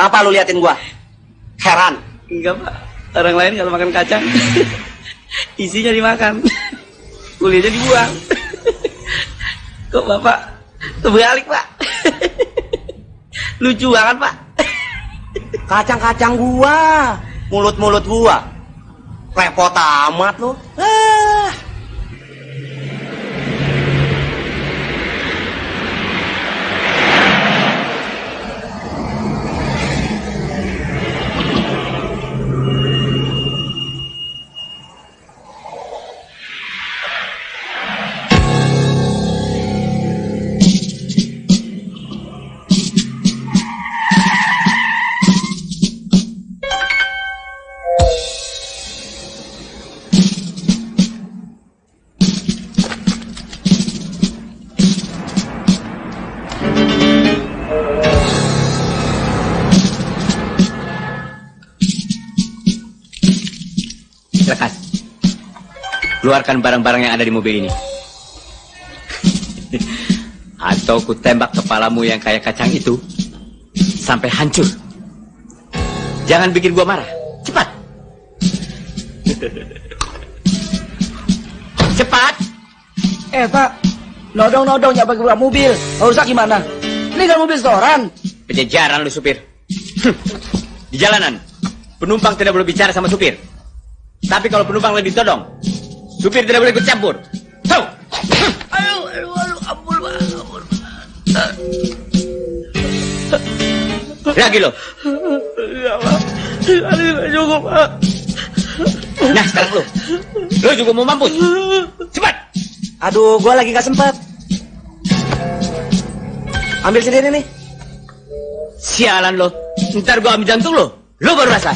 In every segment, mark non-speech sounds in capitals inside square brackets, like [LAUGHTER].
Apa lu liatin gua? Heran. Enggak pak, orang lain kalau makan kacang [LAUGHS] isinya dimakan, kulitnya dibuang. [LAUGHS] Kok bapak terbalik pak? [LAUGHS] Lucu banget pak. Kacang-kacang gua, mulut-mulut gua. Repot amat lu. Ah. Lekas. Keluarkan barang-barang yang ada di mobil ini. [LAUGHS] Atau ku tembak kepalamu yang kayak kacang itu sampai hancur. Jangan bikin gua marah. Cepat. [LAUGHS] Cepat. Eh pak, nodong-nodong ya pakai mobil, rusak gimana? Ini kan mobil setoran. Pejajaran lu supir. [LAUGHS] Di jalanan, penumpang tidak boleh bicara sama supir. Tapi kalau penumpang lagi ditodong, supir tidak boleh ikut campur. Tahu? Ayo, ayo, ayo, ampun pak, ampun. Lagi lo. Ya pak, aduh nggak cukup pak. Nah sekarang lu. Lu juga mau mampus. Cepat. Aduh, gua lagi gak sempet. Ambil sendiri nih. Sialan lo. Ntar gua ambil jantung lo. Lo baru rasa.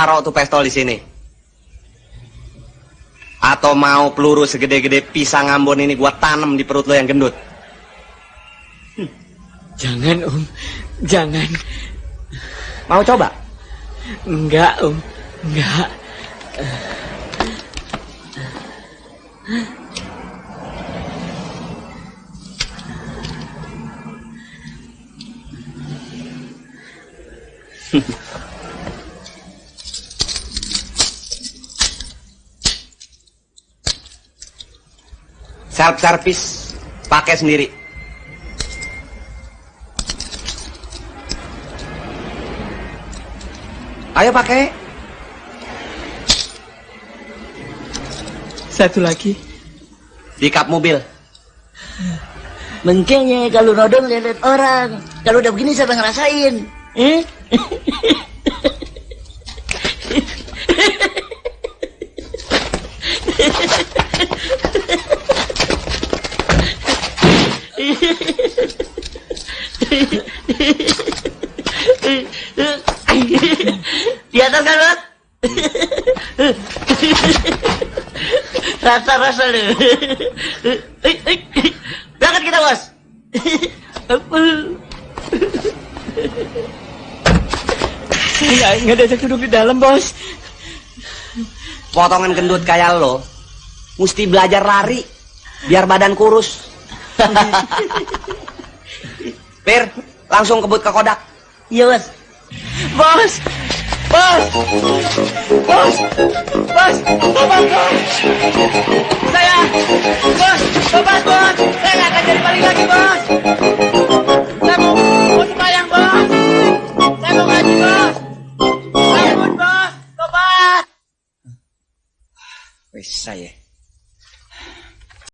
Taruh tuh pistol di sini. Atau mau peluru segede-gede pisang Ambon ini gua tanam di perut lo yang gendut. Jangan om. Jangan. Mau coba? Enggak om. Enggak. [LAUGHS] Self service pakai sendiri. Ayo pakai. Satu lagi. Di kap mobil. Mengkenya kalau nodong lihat orang. Kalau udah begini siapa ngerasain? Eh? [LAUGHS] Di atas kan, Bang? Rasa-rasa lu. Berangkat kita, Bos. Nggak, nggak ada duduk di dalam bos. Potongan gendut kayak lo. Mesti belajar lari. Biar badan kurus. [LAUGHS] Pir, langsung kebut ke kodak. Iya, Bos. Bos. Bos. Bos. Bapak bos. Saya. Bos. Bapak bos. Saya nggak akan jadi paling lagi bos. Saya mau mau sembahyang bos. Saya mau ngaji bos. Saya mau bos. Tobat. Wes saya.